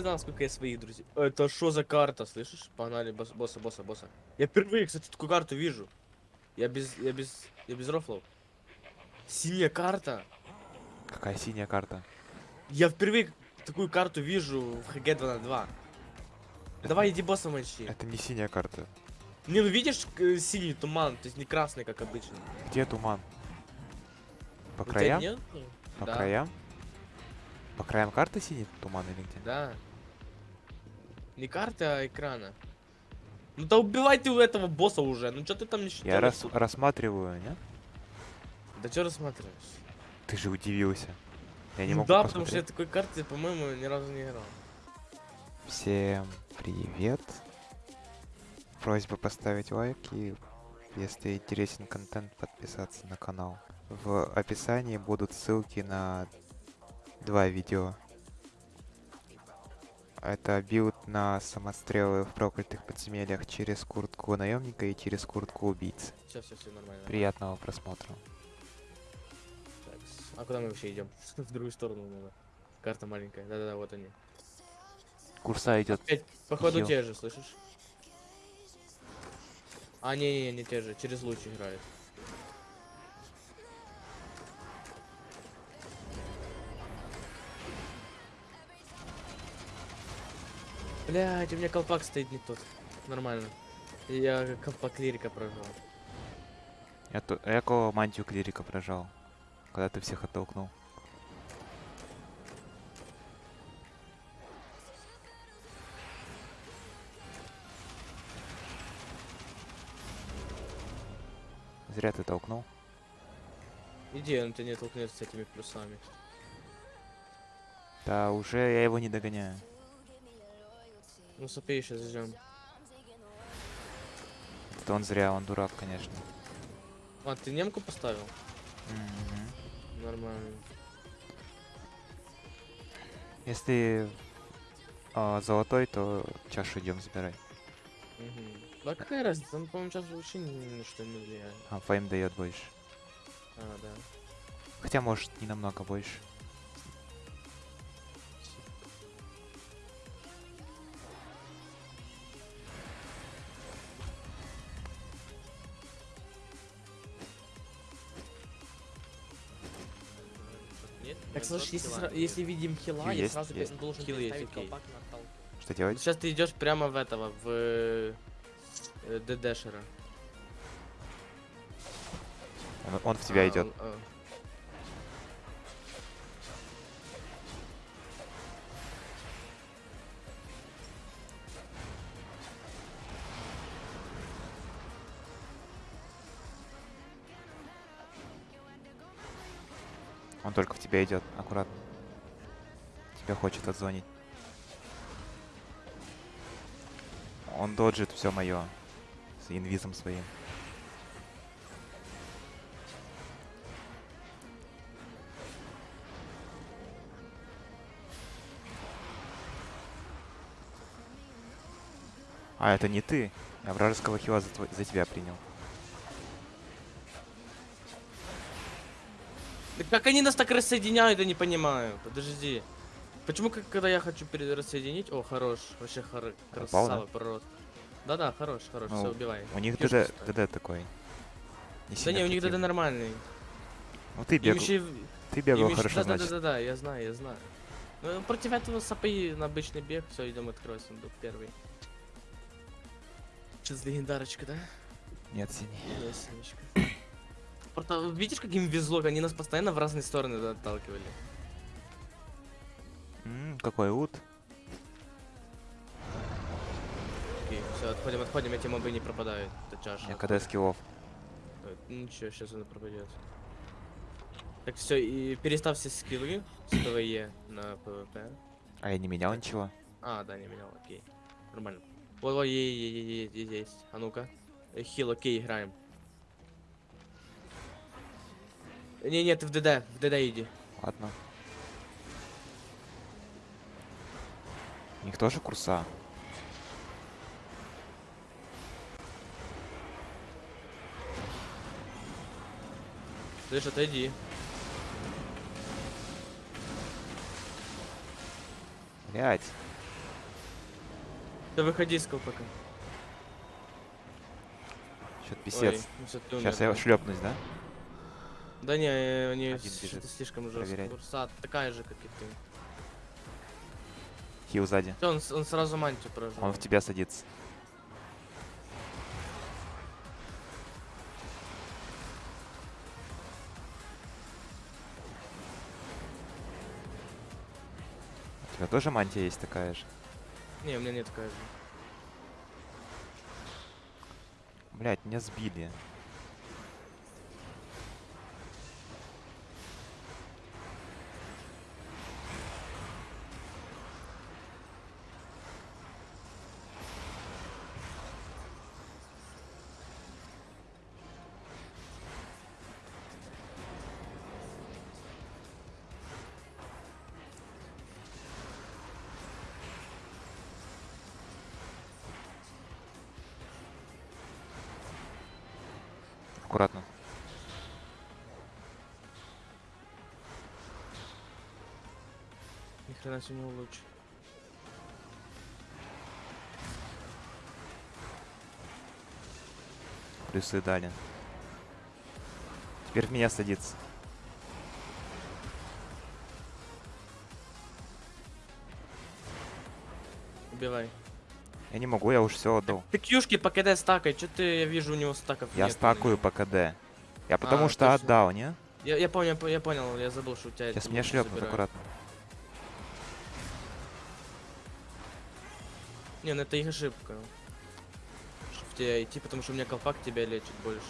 показал, сколько я своих друзей. Это что за карта, слышишь? Погнали, босс, босса, босса, босса. Я впервые, кстати, такую карту вижу. Я без, я без, я без рофлов. Синяя карта. Какая синяя карта? Я впервые такую карту вижу в ХГ 2 на 2. Давай иди босса мочи. Это не синяя карта. Не, ну видишь синий туман, то есть не красный, как обычно. Где туман? По У краям? По Да. краям? По краям карты синий туман или где? Да. Не карты, а экрана. Ну да убивай ты у этого босса уже. Ну что ты там не Я считаешь? рас- тут? рассматриваю, не? Да что рассматриваешь? Ты же удивился. Я не Ну могу да, потому что я посмотреть. такой карты, по-моему, ни разу не играл. Всем привет. Просьба поставить лайк и, если интересен контент, подписаться на канал. В описании будут ссылки на два видео. Это билд на самострелы в проклятых подземельях через куртку наемника и через куртку убийцы. Все, все, все нормально. Приятного просмотра. Так, а куда мы вообще идем? В другую сторону надо. Карта маленькая. Да-да-да, вот они. Курса идет. Опять, походу Хил. те же, слышишь? А, не-не-не, не те же. Через луч играют. Блять, у меня колпак стоит не тот. Нормально. Я колпак лирика прожал. Я, то, я кого мантию клирика прожал, когда ты всех оттолкнул. Зря ты толкнул. Иди, он тебя не толкнет с этими плюсами. Да, уже я его не догоняю. Ну, сопей, сейчас ждем. Это он зря, он дурак, конечно. А, ты немку поставил? Мгм. Нормально. Если а, золотой, то чашу идем забирай. Мгм. Да какая разница? Он, по-моему, сейчас вообще ни ни на что не влияет. А, фейм дает больше. А, да. Хотя, может, не намного больше. Так, слушай, если, сра- если видим хила, Хил я есть, сразу есть. должен Хил есть, переставить окей. Колпак на тал. Что делать? Сейчас ты идешь прямо в этого, в э, э, ДДшера. Он, он в тебя А, идет. он, а. Тебя идет, аккуратно. Тебя хочет отзвонить. Он доджит все мое. С инвизом своим. А, это не ты. Я вражеского хила за, за тебя принял. Да как они нас так рассоединяют, я не понимаю. Подожди. Почему, как, когда я хочу рассоединить... О, хорош. Вообще хоро... Попал, да? красава, пророс. Да-да, хорош, хорош, Ну, все, убивай. У них ДД. ДД такой. Да Не не, сильно у них ДД нормальный. Ну ты бегал, еще... ты бегал ещё- хорошо, да, значит. Да, да, да, я знаю, я знаю. Ну, против этого сапы на обычный бег. Все, идем открой сундук первый. Сейчас легендарочка, да? Нет, синий. Есть, Синечка. Видишь, как им везло, они нас постоянно в разные стороны отталкивали. М, какой лут. Окей, все, отходим, отходим, эти мобы не пропадают. Это чаша. Я КД скиллов. Э, Ничего, сейчас она пропадет. Так, все, и переставь все скиллы с ПВЕ на ПВП. А я не менял ничего. А, да, не менял, окей. Нормально. Вот, вот, е- е- е- е- е- есть. А ну-ка. Э, Хил, окей, играем. Не, нет, ты в ДД, в ДД иди. Ладно. У них тоже курса. Слышь, отойди. Блять. Да выходи из колпака. Что-то Ой, писец. ну всё, ты Сейчас я да. шлепнусь, да? Да не, они слишком жестко. Курса такая же, как и ты. Хил сзади. Он, он сразу мантию прожал. Он в тебя садится. У тебя тоже мантия есть такая же? Не, у меня нет такая же. Блять, меня сбили. Аккуратно. Ни хрена себе не лучше. Плюсы дали. Теперь в меня садится. Убивай. Я не могу, я уж все отдал. Ты кьюшки по КД стакай, что ты, я вижу, у него стаков Я нет. стакаю по КД. Я потому А, что точно. отдал, не? Я, я помню, я по- я понял, я забыл, что у тебя Сейчас меня шлепнут, аккуратно. Не, ну это их ошибка. Чтоб в тебя идти, потому что у меня колпак тебя лечит больше.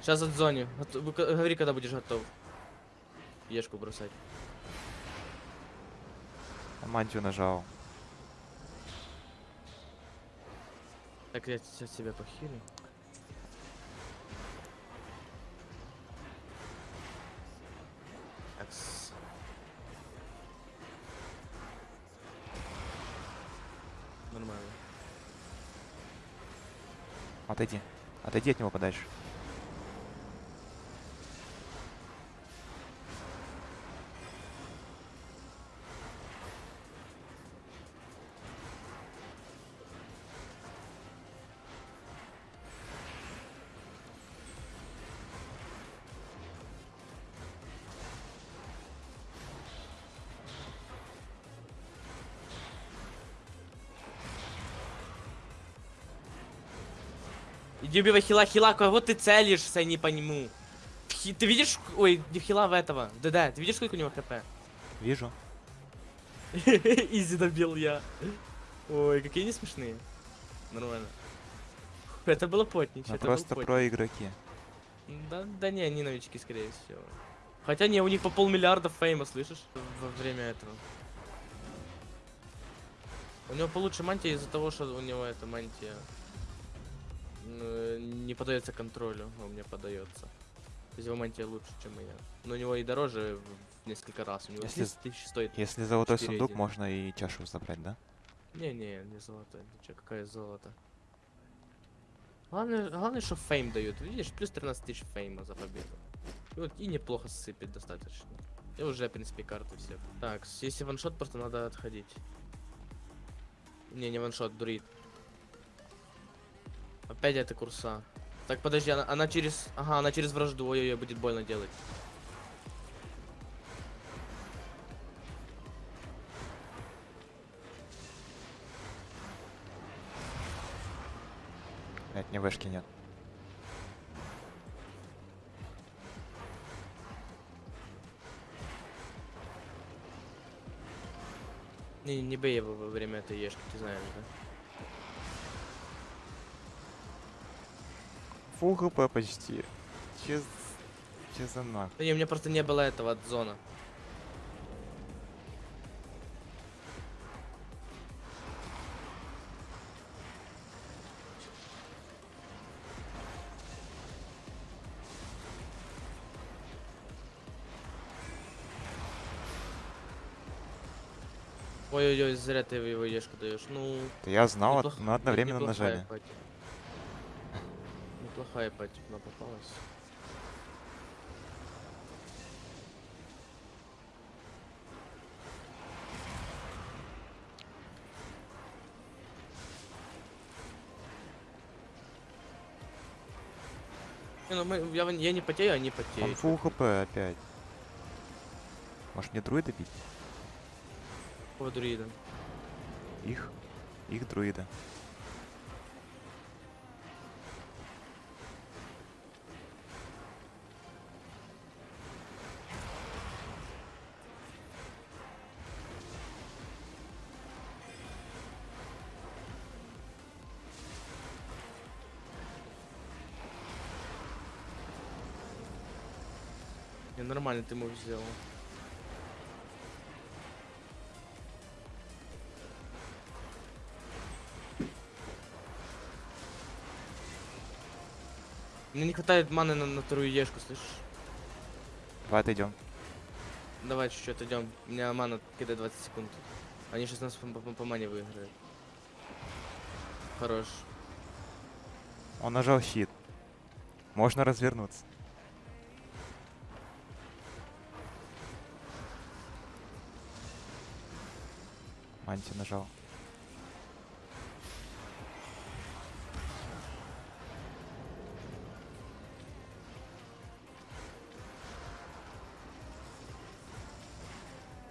Сейчас от зоне. Говори, когда будешь готов. Ешку бросать. Мантию нажал. Так, я сейчас тебя похилю. Нормально. Отойди. Отойди от него подальше. Иди убивай хила, хила, кого ты целишься, не пойму. Хи- Ты видишь, ой, не хила в этого, да-да, ты видишь, сколько у него хп? Вижу. Изи добил я. Ой, какие они смешные. Нормально. Это было потничь, Мы это просто потничь. про игроки. Да, да не, они новички, скорее всего. Хотя не, у них по полмиллиарда фейма, слышишь? Во время этого. У него получше мантия из-за того, что у него эта мантия не подается контролю, у меня подается. То есть его мантия лучше, чем моя. Но у него и дороже в несколько раз. У него Если 10 тысяч стоит. Если золотой сундук, один. можно и чашу забрать, да? Не-не, не золото. Чё, какое золото? Главное, главное, что фейм дают. Видишь, плюс 13 тысяч фейма за победу. И, вот, и неплохо сыпет достаточно. И уже, в принципе, карты все. Так, если ваншот, просто надо отходить. Не, не ваншот, дурит. Опять это курса. Так, подожди, она, она через... Ага, она через вражду. Ой-ой-ой, будет больно делать. Блять, мне вышки нет. Не, не бей его во время этой ешки, ты знаешь, да? Фул хп почти. Че, че за нах? Да не, у меня просто не было этого от зона. Ой-ой-ой, зря ты его ешку даешь. Ну, я знал, мы одновременно нажали. пати плохая подтипна попалась. Не, ну мы, я, я не потею, они потеют. Он фул хп опять. Может мне друида бить? По друида. Их? Их друида. Нормально ты мув сделал. Мне не хватает маны на, на вторую ешку, слышишь? Давай отойдем. Давай чуть-чуть идем. У меня мана кидает 20 секунд. Они сейчас нас по, по- по мане выиграют. Хорош. Он нажал щит. Можно развернуться. Манти нажал.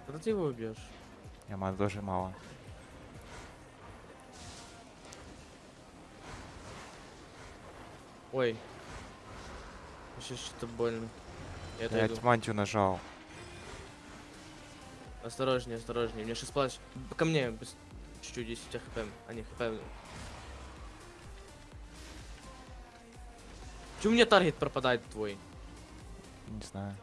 Когда ты его убьешь? Я маны тоже мало. Ой. Сейчас что-то больно. Я Я отойду. мантию нажал. Осторожнее, осторожнее. Мне сейчас плащ. Ко мне, чуть-чуть, 10 у тебя хп. А не хп. Чё у меня таргет пропадает твой? Не знаю.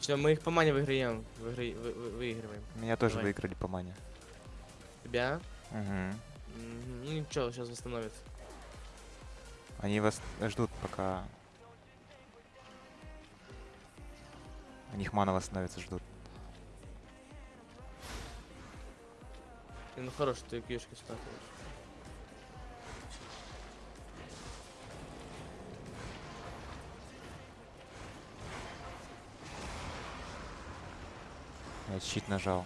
Все, мы их по мане выиграем. Выигра- вы- вы- выигрываем. Меня тоже Давай. выиграли по мане. Тебя? Угу. Ну ничего, сейчас восстановит. Они вас ждут, пока... У них мана восстановится, ждут. Ну хорош, ты кишки статуешь. Я щит нажал.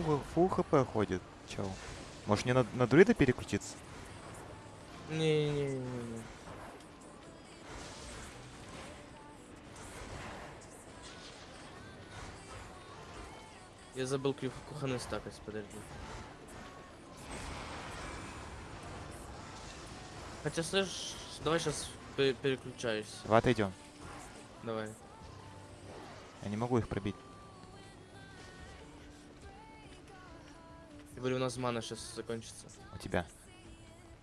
Фул, фул хп ходит, чел. Может мне на, на друида переключиться? Не-не-не-не. Я забыл кухонный стакать, подожди. Хотя, слышь, давай сейчас переключаюсь. Давай отойдем. Давай. Я не могу их пробить. Говорю, у нас мана сейчас закончится. У тебя.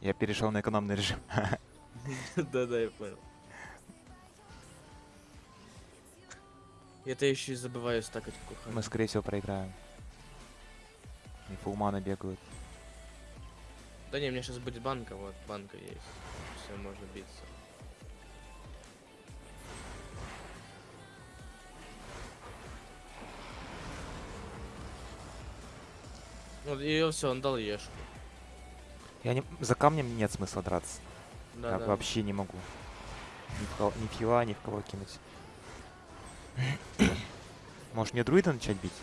Я перешел на экономный режим. Да-да, я понял. Это еще и забываю стакать кухонный. Мы, скорее всего, проиграем. И фулманы бегают. Да не, у меня сейчас будет банка, вот, банка есть. Все, можно биться. И все, он дал ешку. Я не... За камнем нет смысла драться. Да, я да. вообще не могу. Ни в, кого... ни в хила, ни в кого кинуть. Может мне друида начать бить?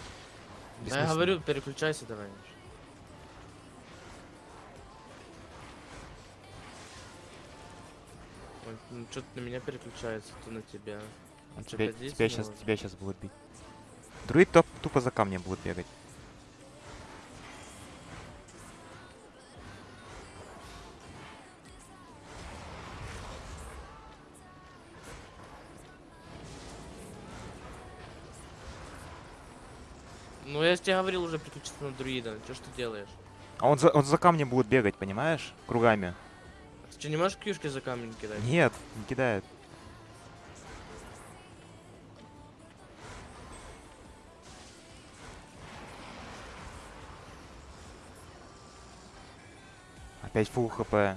Да, я говорю, переключайся давай. Ну что-то на меня переключается, то на тебя. Чё, тебя, тебя сейчас, может? тебя сейчас будут бить. Друид топ, тупо за камнем будет бегать. тебе говорил уже переключиться на друида. Че что ты делаешь? А он за, он за камнем будет бегать, понимаешь? Кругами. А ты что, не можешь кьюшки за камнем кидать? Нет, не кидает. Опять фул хп. Ну,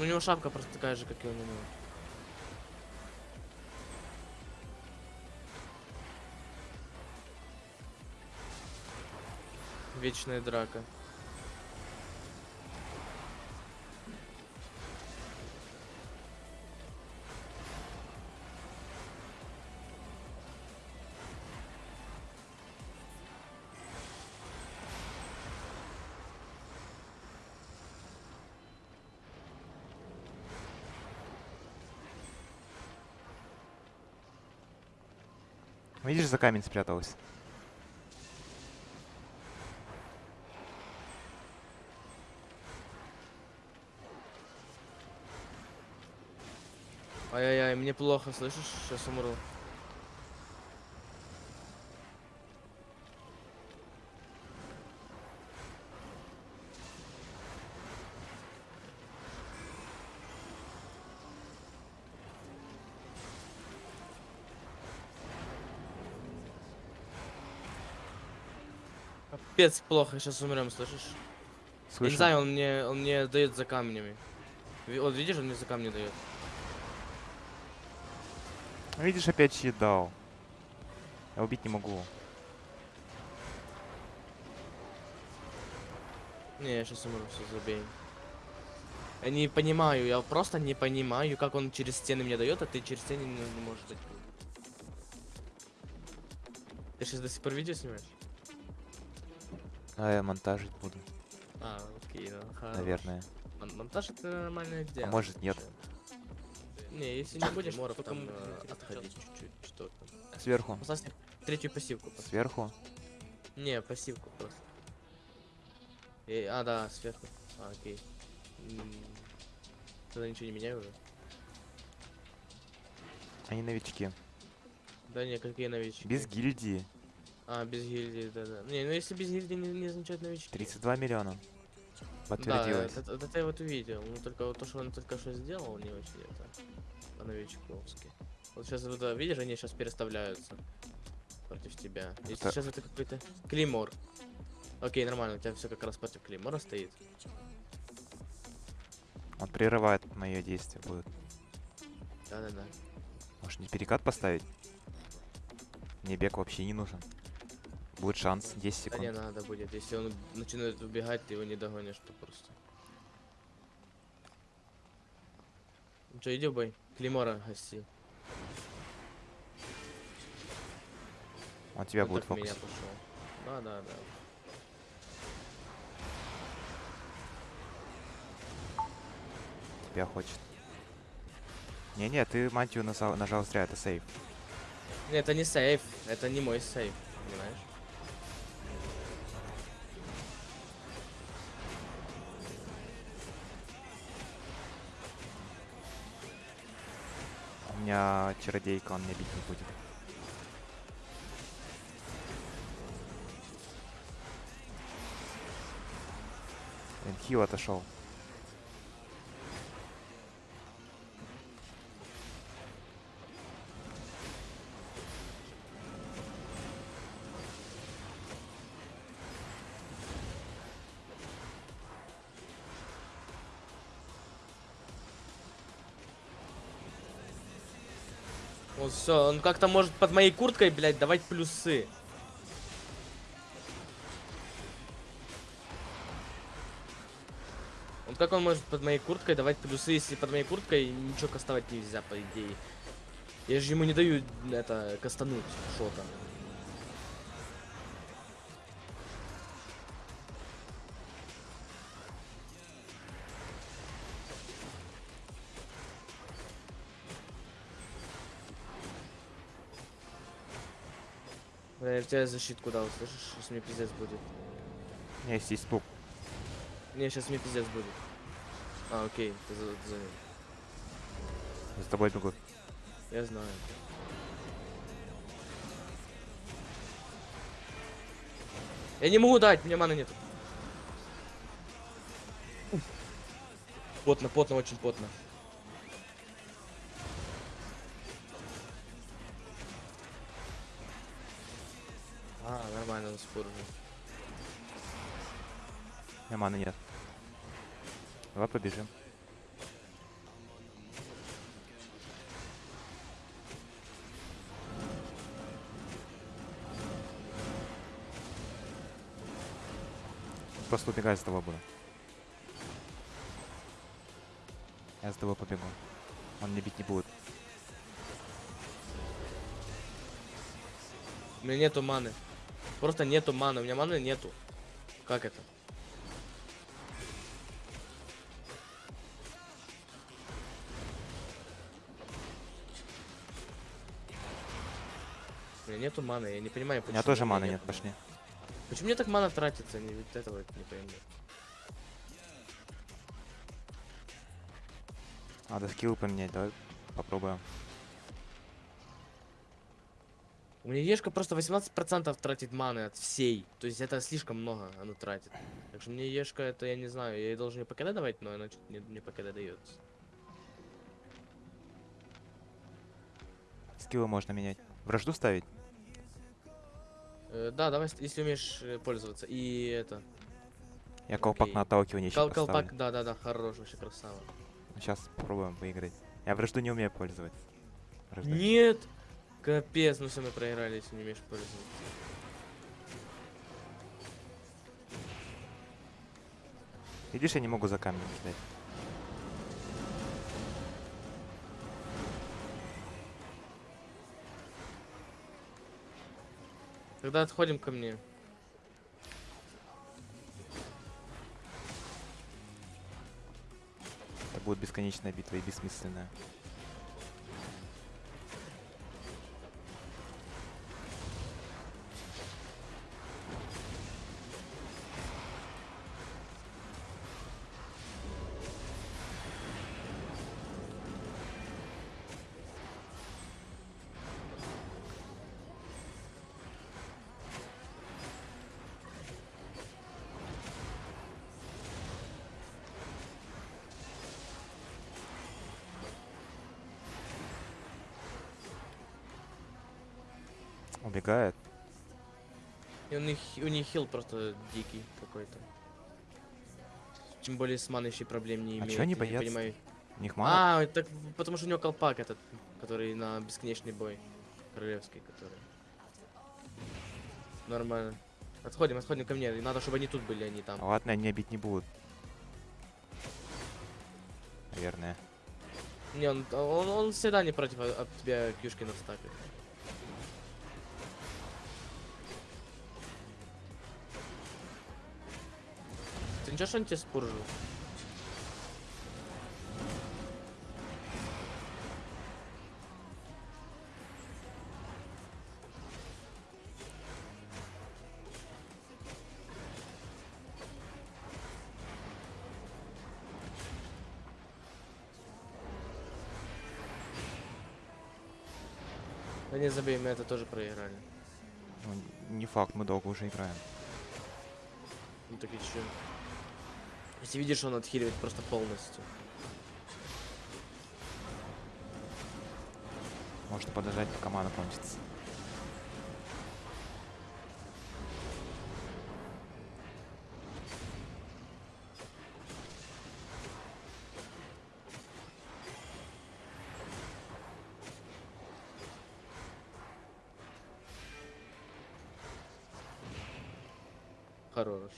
у него шапка просто такая же, как и у него. Вечная драка. Видишь, за камень спряталась. Ай-яй-яй, мне плохо, слышишь? Сейчас умру. Капец плохо, сейчас умрем, слышишь? Я не знаю, он мне, он мне дает за камнями. Вот видишь, он мне за камни дает. Видишь, опять щит дал. Я убить не могу. Не, я сейчас умру, все, забей. Я не понимаю, я просто не понимаю, как он через стены мне дает, а ты через стены не, не можешь дать. Ты сейчас до сих пор видео снимаешь? А я монтажить буду, А, окей, ну, хорош. наверное. Мон- монтаж это нормальное дело. А может, нет. вообще. Не, если не будешь, моров там э, отходить чуть-чуть, что там. Сверху. Поставь себе третью пассивку. поставь. Сверху. Не, пассивку просто. Э, а, да, сверху. А, окей. Тогда ничего не меняю уже. Они новички. Да не, какие новички? Без гильдии. А, без гильдии, да-да. Не, ну если без гильдии не, не означает новички. 32 миллиона. Да, Подтвердилось. это, это, это я вот увидел. Ну только вот то, что он только что сделал, не очень это по-новичковски. Вот сейчас вот, да, видишь, они сейчас переставляются против тебя. Если Это- сейчас это какой-то Климор. Окей, нормально, у тебя все как раз против Климора стоит. Он прерывает мое действие будет. Да-да-да. Может не перекат поставить? Мне бег вообще не нужен. Будет шанс 10 Да не секунд. надо будет. Если он начинает убегать, ты его не догонишь, то просто. Ну что, иди бой. Климора гаси. Он тебя Он будет в меня фокусить. пошел. Да, да, да. Тебя хочет. Не-не, ты мантию нажал, нажал зря, это сейф. Нет, это не сейф. Это не мой сейф. Понимаешь? Меня чародейка, он меня бить не будет. Хил отошел. Все, он как-то может под моей курткой, блядь, давать плюсы. Он как он может под моей курткой давать плюсы, если под моей курткой ничего кастовать нельзя, по идее. Я же ему не даю это кастануть что-то. Бля, я в тебя защитку дал, слышишь? Сейчас мне пиздец будет. У меня есть пуп. Не, сейчас мне пиздец будет. А, окей, ты за, ты за ним. За тобой бегут. Я знаю. Я не могу дать, мне маны нет. Потно, потно, очень потно. А, нормально, он спор уже. Маны нет. Давай побежим. Просто убегай с тобой буду. Я с тобой побегу. Он мне бить не будет. У меня нету маны. Просто нету маны. У меня маны нету. Как это? У меня нету маны, я не понимаю, У почему. меня тоже у меня маны нет, пошли. Почему мне так мана тратится? Не, вот этого не пойму. Надо скилл поменять, давай попробуем. У меня Ешка просто 18% тратит маны от всей. То есть это слишком много она тратит. Так что мне Ешка это, я не знаю, я ей должен ей ПКД давать, но она что-то не, не ПКД дается. Скиллы можно менять. Вражду ставить? Э, да, давай, если умеешь э, пользоваться. И это. Я колпак Окей. на отталкивание еще Кол поставлю. колпак, да, да, да, хорош, вообще красава. Сейчас попробуем выиграть. Я вражду не умею пользоваться. Враждой. Нет! Капец, ну все, мы проиграли, если не умеешь пользоваться. Видишь, я не могу за камнем ждать. Тогда отходим ко мне. Это будет бесконечная битва и бессмысленная. Убегает. И у них, у них хил просто дикий какой-то. Тем более с маной еще проблем не А имеет. чё они я не боятся? понимаю. У них мало. А, так потому что у него колпак этот, который на бесконечный бой. Королевский, который. Нормально. Отходим, отходим ко мне. Надо, чтобы они тут были, а не там. Ладно, они бить не будут. Наверное. Не, он, он, он всегда не против от от тебя кьюшки настакает. Ты ничего, что он тебе спуржил? Да не забей, мы это тоже проиграли. Ну, не факт, мы долго уже играем. Ну так и чё? Если видишь, он отхиливает просто полностью. Можно подождать, пока мана кончится. Хорош.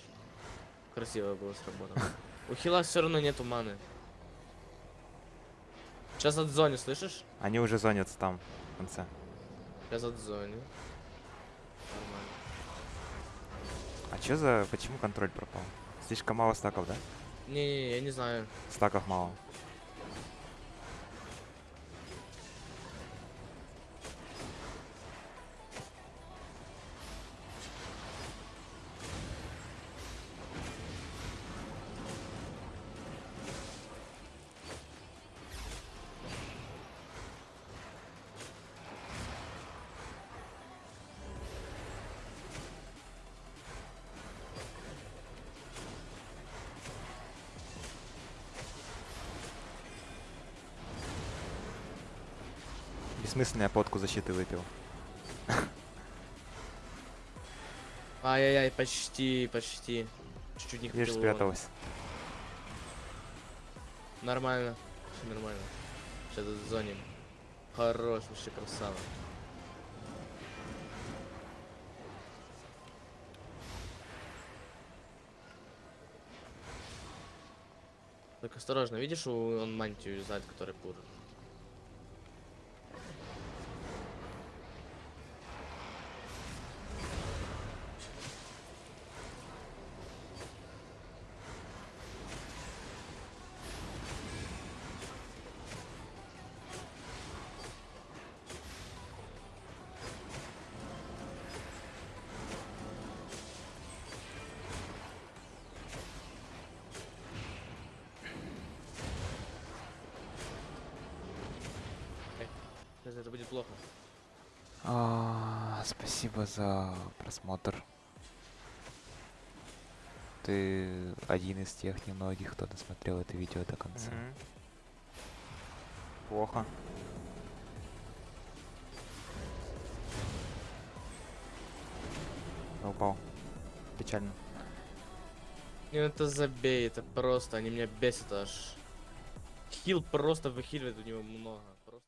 Красиво было сработано. У хила все равно нету маны. Сейчас от зоне, слышишь? Они уже зонятся там, в конце. Сейчас от зоне. Нормально. А чё за... Почему контроль пропал? Слишком мало стаков, да? Не-не-не, я не знаю. Стаков мало. Бессмысленно я подку защиты выпил. Ай-яй-яй, почти, почти. Чуть-чуть не хватило. спряталась. Нормально. Все нормально. Сейчас зоним. Хорош, вообще красава. Только осторожно, видишь, он мантию юзает, который пур. Это будет плохо. А, спасибо за просмотр. Ты один из тех немногих, кто досмотрел это видео до конца. Мгм. Плохо. Я упал. Печально. Ну это забей, это просто, они меня бесят аж. Хил просто выхиливает у него много.